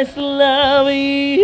always love.